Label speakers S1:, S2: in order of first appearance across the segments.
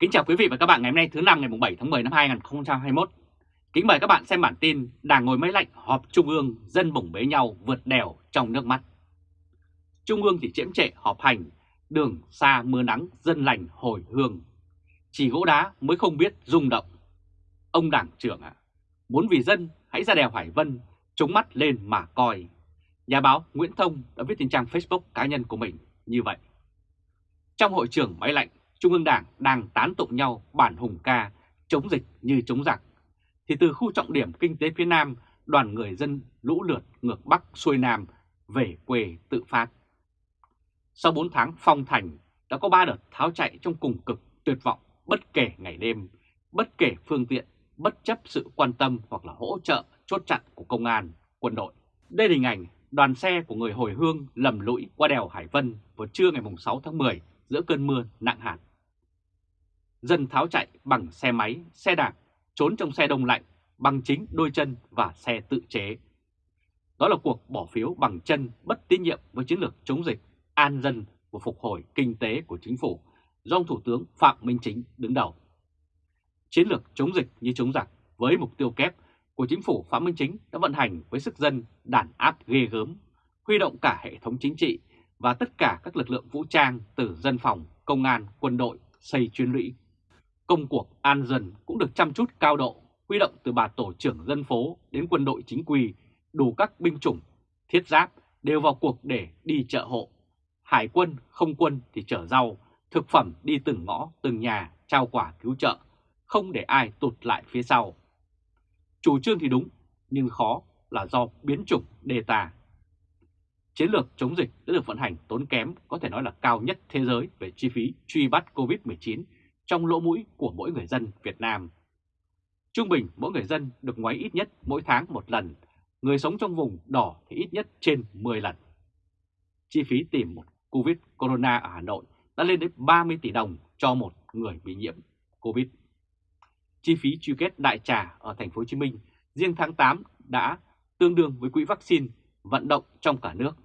S1: Kính chào quý vị và các bạn ngày hôm nay thứ năm ngày 7 tháng 10 năm 2021. Kính mời các bạn xem bản tin Đảng ngồi máy lạnh họp Trung ương dân bổng bế nhau vượt đèo trong nước mắt. Trung ương thì chiếm trệ họp hành, đường xa mưa nắng dân lành hồi hương. Chỉ gỗ đá mới không biết rung động. Ông đảng trưởng ạ, à, muốn vì dân hãy ra đèo Hải Vân, chống mắt lên mà coi. Nhà báo Nguyễn Thông đã viết trên trang Facebook cá nhân của mình như vậy. Trong hội trường máy lạnh, Trung ương Đảng đang tán tụng nhau bản hùng ca chống dịch như chống giặc, thì từ khu trọng điểm kinh tế phía Nam, đoàn người dân lũ lượt ngược Bắc xuôi Nam về quê tự phát. Sau 4 tháng phong thành, đã có 3 đợt tháo chạy trong cùng cực tuyệt vọng bất kể ngày đêm, bất kể phương tiện, bất chấp sự quan tâm hoặc là hỗ trợ chốt chặn của công an, quân đội. Đây là hình ảnh đoàn xe của người hồi hương lầm lũi qua đèo Hải Vân vào trưa ngày 6 tháng 10 giữa cơn mưa nặng hạt. Dân tháo chạy bằng xe máy, xe đạp, trốn trong xe đông lạnh bằng chính đôi chân và xe tự chế. Đó là cuộc bỏ phiếu bằng chân bất tín nhiệm với chiến lược chống dịch, an dân và phục hồi kinh tế của chính phủ do ông Thủ tướng Phạm Minh Chính đứng đầu. Chiến lược chống dịch như chống giặc với mục tiêu kép của chính phủ Phạm Minh Chính đã vận hành với sức dân đàn áp ghê gớm, huy động cả hệ thống chính trị và tất cả các lực lượng vũ trang từ dân phòng, công an, quân đội, xây chuyên lũy. Công cuộc an dân cũng được chăm chút cao độ, huy động từ bà tổ trưởng dân phố đến quân đội chính quy, đủ các binh chủng, thiết giáp đều vào cuộc để đi chợ hộ. Hải quân, không quân thì chở rau, thực phẩm đi từng ngõ, từng nhà, trao quả cứu trợ, không để ai tụt lại phía sau. Chủ trương thì đúng, nhưng khó là do biến chủng đề tà. Chiến lược chống dịch đã được vận hành tốn kém, có thể nói là cao nhất thế giới về chi phí truy bắt COVID-19 trong lỗ mũi của mỗi người dân Việt Nam. Trung bình mỗi người dân được ngoáy ít nhất mỗi tháng một lần, người sống trong vùng đỏ thì ít nhất trên 10 lần. Chi phí tìm một COVID Corona ở Hà Nội đã lên đến 30 tỷ đồng cho một người bị nhiễm COVID. Chi phí truy kết đại trà ở thành phố Hồ Chí Minh riêng tháng 8 đã tương đương với quỹ vaccine vận động trong cả nước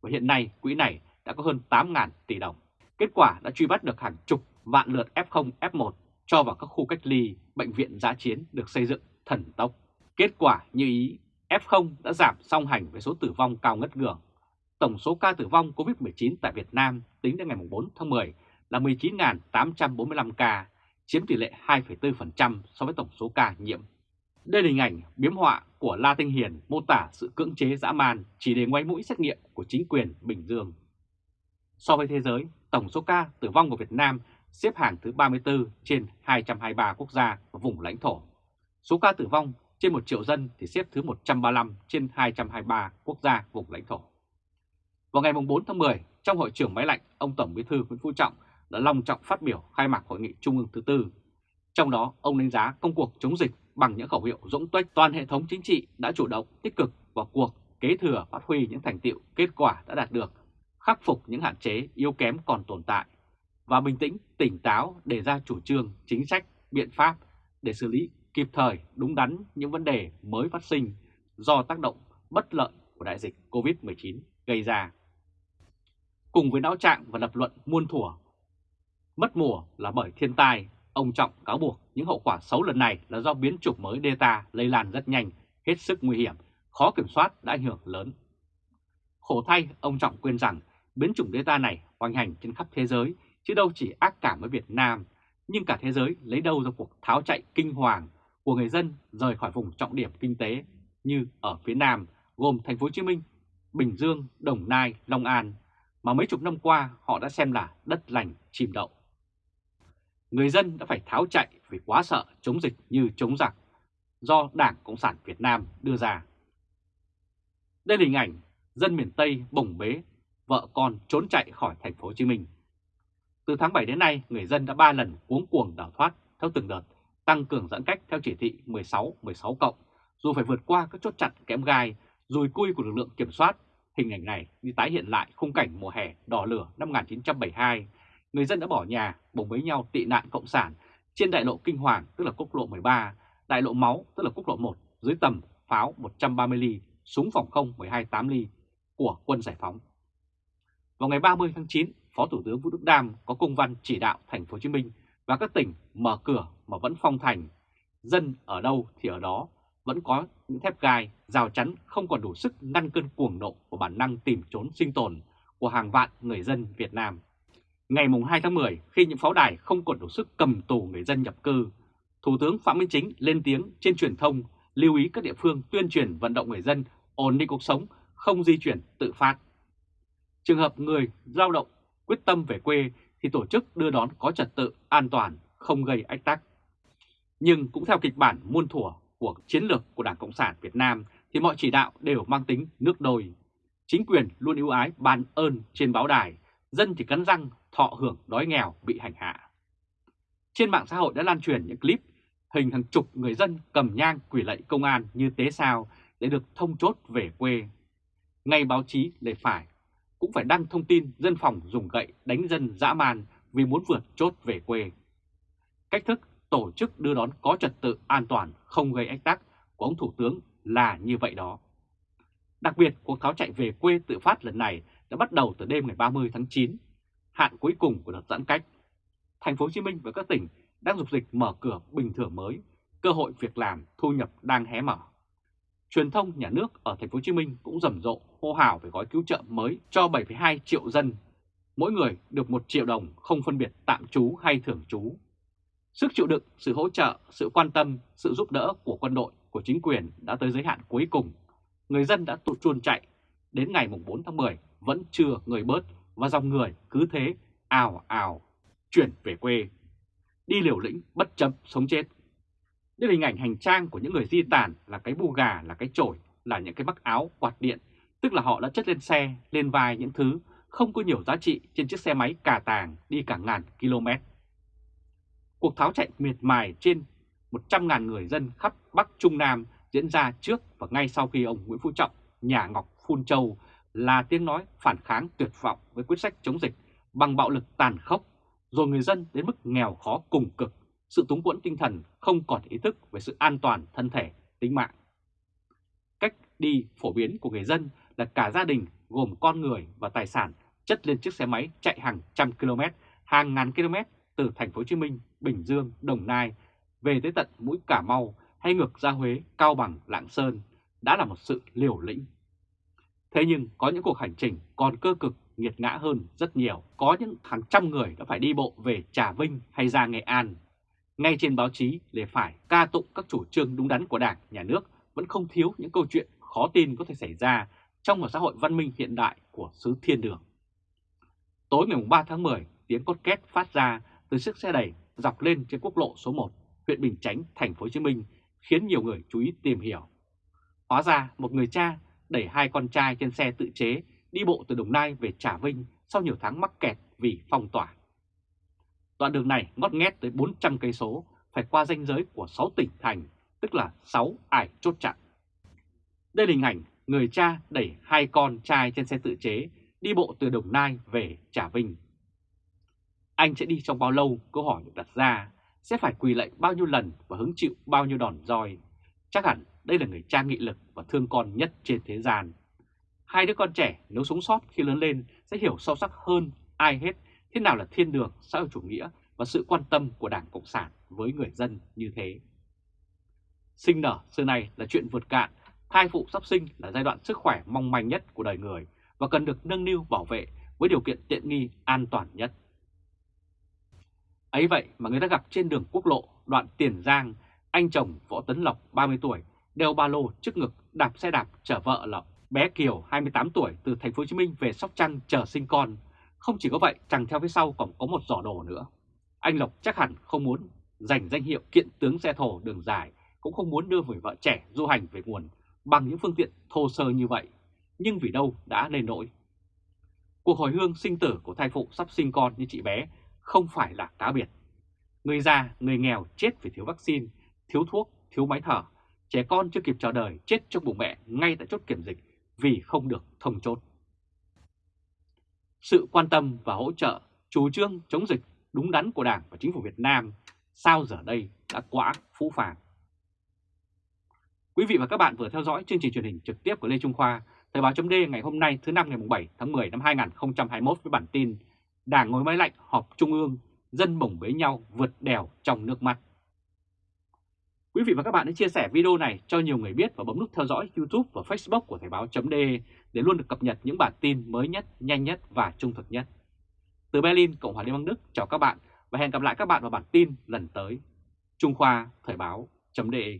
S1: và hiện nay quỹ này đã có hơn 8.000 tỷ đồng. Kết quả đã truy bắt được hàng chục vạn lượt F0, F1 cho vào các khu cách ly, bệnh viện giã chiến được xây dựng thần tốc. Kết quả như ý, F0 đã giảm song hành với số tử vong cao ngất ngưỡng. Tổng số ca tử vong COVID-19 tại Việt Nam tính đến ngày 4 tháng 10 là 19.845 ca, chiếm tỷ lệ 2,4% so với tổng số ca nhiễm. Đây là hình ảnh biếm họa của La Tinh Hiền mô tả sự cưỡng chế dã man chỉ để ngoáy mũi xét nghiệm của chính quyền Bình Dương. So với thế giới, tổng số ca tử vong của Việt Nam xếp hàng thứ 34 trên 223 quốc gia và vùng lãnh thổ. Số ca tử vong trên 1 triệu dân thì xếp thứ 135 trên 223 quốc gia vùng lãnh thổ. Vào ngày 4 tháng 10, trong hội trưởng máy lạnh, ông Tổng Bí thư Nguyễn Phú Trọng đã long trọng phát biểu khai mạc hội nghị trung ương thứ tư. Trong đó, ông đánh giá công cuộc chống dịch bằng những khẩu hiệu dũng tuếch toàn hệ thống chính trị đã chủ động tích cực vào cuộc kế thừa phát huy những thành tiệu kết quả đã đạt được, khắc phục những hạn chế yếu kém còn tồn tại và bình tĩnh, tỉnh táo để ra chủ trương, chính sách, biện pháp để xử lý kịp thời, đúng đắn những vấn đề mới phát sinh do tác động bất lợi của đại dịch COVID-19 gây ra. Cùng với não trạng và lập luận muôn thuở, mất mùa là bởi thiên tai, ông Trọng cáo buộc những hậu quả xấu lần này là do biến chủng mới Delta lây lan rất nhanh, hết sức nguy hiểm, khó kiểm soát đã ảnh hưởng lớn. Khổ thay, ông Trọng quên rằng biến chủng Delta này hoành hành trên khắp thế giới chứ đâu chỉ ác cảm với Việt Nam, nhưng cả thế giới lấy đâu ra cuộc tháo chạy kinh hoàng của người dân rời khỏi vùng trọng điểm kinh tế như ở phía Nam gồm thành phố Hồ Chí Minh, Bình Dương, Đồng Nai, Long An mà mấy chục năm qua họ đã xem là đất lành chìm đậu. Người dân đã phải tháo chạy vì quá sợ chống dịch như chống giặc do Đảng Cộng sản Việt Nam đưa ra. Đây là hình ảnh dân miền Tây bồng bế, vợ con trốn chạy khỏi thành phố Hồ Chí Minh. Từ tháng 7 đến nay, người dân đã 3 lần cuống cuồng đào thoát theo từng đợt, tăng cường giãn cách theo chỉ thị 16-16 cộng, dù phải vượt qua các chốt chặn kém gai, rùi cui của lực lượng kiểm soát. Hình ảnh này đi tái hiện lại khung cảnh mùa hè đỏ lửa năm 1972. Người dân đã bỏ nhà, bồng với nhau tị nạn cộng sản trên đại lộ Kinh Hoàng, tức là quốc lộ 13, đại lộ Máu, tức là quốc lộ 1, dưới tầm pháo 130 ly, súng phòng không 128 ly của quân giải phóng. Vào ngày 30 tháng 9, Phó Thủ tướng Vũ Đức Đam có công văn chỉ đạo thành phố Hồ Chí Minh và các tỉnh mở cửa mà vẫn phong thành, dân ở đâu thì ở đó, vẫn có những thép gai, rào chắn không còn đủ sức ngăn cơn cuồng nộ của bản năng tìm trốn sinh tồn của hàng vạn người dân Việt Nam. Ngày 2 tháng 10, khi những pháo đài không còn đủ sức cầm tù người dân nhập cư, Thủ tướng Phạm Minh Chính lên tiếng trên truyền thông lưu ý các địa phương tuyên truyền vận động người dân ổn định cuộc sống, không di chuyển tự phát. Trường hợp người lao động quyết tâm về quê thì tổ chức đưa đón có trật tự, an toàn, không gây ách tắc. Nhưng cũng theo kịch bản muôn thuở của chiến lược của Đảng Cộng sản Việt Nam thì mọi chỉ đạo đều mang tính nước đôi. Chính quyền luôn ưu ái ban ơn trên báo đài, dân thì cắn răng thọ hưởng đói nghèo bị hành hạ. Trên mạng xã hội đã lan truyền những clip hình hàng chục người dân cầm nhang quỷ lạy công an như tế sao để được thông chốt về quê. Ngay báo chí lề phải cũng phải đăng thông tin dân phòng dùng gậy đánh dân dã man vì muốn vượt chốt về quê. Cách thức tổ chức đưa đón có trật tự an toàn không gây ách tắc của ông Thủ tướng là như vậy đó. Đặc biệt, cuộc tháo chạy về quê tự phát lần này đã bắt đầu từ đêm ngày 30 tháng 9, hạn cuối cùng của đợt giãn cách. Thành phố Hồ Chí Minh và các tỉnh đang dục dịch mở cửa bình thường mới, cơ hội việc làm, thu nhập đang hé mở. Truyền thông nhà nước ở thành phố Hồ Chí Minh cũng rầm rộ hô hào về gói cứu trợ mới cho 7,2 triệu dân, mỗi người được 1 triệu đồng không phân biệt tạm trú hay thường trú. Sức chịu đựng, sự hỗ trợ, sự quan tâm, sự giúp đỡ của quân đội, của chính quyền đã tới giới hạn cuối cùng. Người dân đã tụt chuồn chạy, đến ngày 4 tháng 10 vẫn chưa người bớt và dòng người cứ thế ào ào chuyển về quê. Đi liều lĩnh bất chấp sống chết. Đây là hình ảnh hành trang của những người di tản là cái bu gà, là cái chổi, là những cái mắc áo, quạt điện, tức là họ đã chất lên xe, lên vai những thứ không có nhiều giá trị trên chiếc xe máy cà tàng đi cả ngàn km. Cuộc tháo chạy miệt mài trên 100.000 người dân khắp Bắc Trung Nam diễn ra trước và ngay sau khi ông Nguyễn Phú Trọng, nhà Ngọc Phun Châu là tiếng nói phản kháng tuyệt vọng với quyết sách chống dịch bằng bạo lực tàn khốc, rồi người dân đến mức nghèo khó cùng cực, sự túng quẫn tinh thần không còn ý thức về sự an toàn thân thể, tính mạng. Cách đi phổ biến của người dân là cả gia đình gồm con người và tài sản chất lên chiếc xe máy chạy hàng trăm km, hàng ngàn km từ thành phố Hồ Chí Minh, Bình Dương, Đồng Nai về tới tận mũi Cà Mau hay ngược ra Huế, Cao Bằng, Lạng Sơn đã là một sự liều lĩnh. Thế nhưng có những cuộc hành trình còn cơ cực nghiệt ngã hơn rất nhiều. Có những hàng trăm người đã phải đi bộ về Trà Vinh hay ra Nghệ An. Ngay trên báo chí để phải ca tụng các chủ trương đúng đắn của Đảng, Nhà nước vẫn không thiếu những câu chuyện khó tin có thể xảy ra trong một xã hội văn minh hiện đại của xứ thiên đường. Tối ngày 3 tháng 10, tiếng cốt két phát ra từ chiếc xe đẩy dọc lên trên quốc lộ số 1, huyện Bình Chánh, thành phố Hồ Chí Minh, khiến nhiều người chú ý tìm hiểu. Hóa ra một người cha đẩy hai con trai trên xe tự chế đi bộ từ Đồng Nai về Trà Vinh sau nhiều tháng mắc kẹt vì phong tỏa. Đoạn đường này ngót nghét tới 400 cây số, phải qua ranh giới của 6 tỉnh thành, tức là 6 ải chốt chặn. Đây là hình ảnh người cha đẩy hai con trai trên xe tự chế đi bộ từ Đồng Nai về Trà Vinh. Anh sẽ đi trong bao lâu? Câu hỏi được đặt ra. Sẽ phải quỳ lạy bao nhiêu lần và hứng chịu bao nhiêu đòn roi? Chắc hẳn đây là người cha nghị lực và thương con nhất trên thế gian. Hai đứa con trẻ nếu sống sót khi lớn lên sẽ hiểu sâu sắc hơn ai hết thế nào là thiên đường xã hội chủ nghĩa và sự quan tâm của Đảng Cộng sản với người dân như thế. Sinh nở xưa này là chuyện vượt cạn, thai phụ sắp sinh là giai đoạn sức khỏe mong manh nhất của đời người và cần được nâng niu bảo vệ với điều kiện tiện nghi an toàn nhất. Ấy vậy mà người ta gặp trên đường quốc lộ đoạn Tiền Giang, anh chồng Võ Tấn Lộc 30 tuổi đeo ba lô trước ngực đạp xe đạp chở vợ là bé Kiều 28 tuổi từ thành phố Hồ Chí Minh về Sóc Trăng chờ sinh con. Không chỉ có vậy, chẳng theo phía sau còn có một giỏ đồ nữa. Anh Lộc chắc hẳn không muốn giành danh hiệu kiện tướng xe thổ đường dài, cũng không muốn đưa người vợ trẻ du hành về nguồn bằng những phương tiện thô sơ như vậy. Nhưng vì đâu đã lên nỗi. Cuộc hồi hương sinh tử của thai phụ sắp sinh con như chị bé không phải là cá biệt. Người già, người nghèo chết vì thiếu vaccine, thiếu thuốc, thiếu máy thở. Trẻ con chưa kịp chờ đời chết trong bụng mẹ ngay tại chốt kiểm dịch vì không được thông chốt. Sự quan tâm và hỗ trợ chủ trương chống dịch đúng đắn của Đảng và Chính phủ Việt Nam sao giờ đây đã quá phũ phàng. Quý vị và các bạn vừa theo dõi chương trình truyền hình trực tiếp của Lê Trung Khoa, Thời báo chấm ngày hôm nay thứ năm ngày 7 tháng 10 năm 2021 với bản tin Đảng ngồi máy lạnh họp Trung ương dân bổng bế nhau vượt đèo trong nước mắt. Quý vị và các bạn hãy chia sẻ video này cho nhiều người biết và bấm nút theo dõi YouTube và Facebook của Thời báo.de để luôn được cập nhật những bản tin mới nhất, nhanh nhất và trung thực nhất. Từ Berlin, Cộng hòa Liên bang Đức chào các bạn và hẹn gặp lại các bạn vào bản tin lần tới. Trung Khoa Thời báo.de